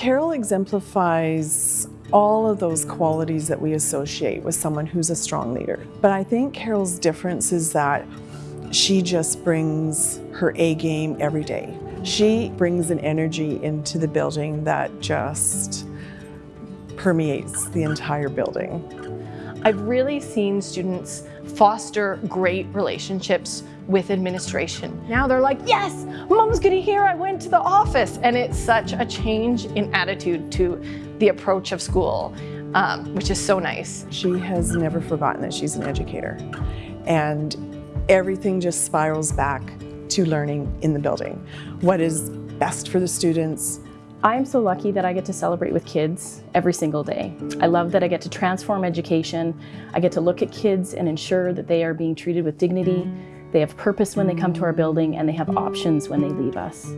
Carol exemplifies all of those qualities that we associate with someone who's a strong leader. But I think Carol's difference is that she just brings her A game every day. She brings an energy into the building that just permeates the entire building. I've really seen students foster great relationships with administration. Now they're like, yes, mom's gonna hear I went to the office. And it's such a change in attitude to the approach of school, um, which is so nice. She has never forgotten that she's an educator. And everything just spirals back to learning in the building. What is best for the students, I'm so lucky that I get to celebrate with kids every single day. I love that I get to transform education. I get to look at kids and ensure that they are being treated with dignity. They have purpose when they come to our building and they have options when they leave us.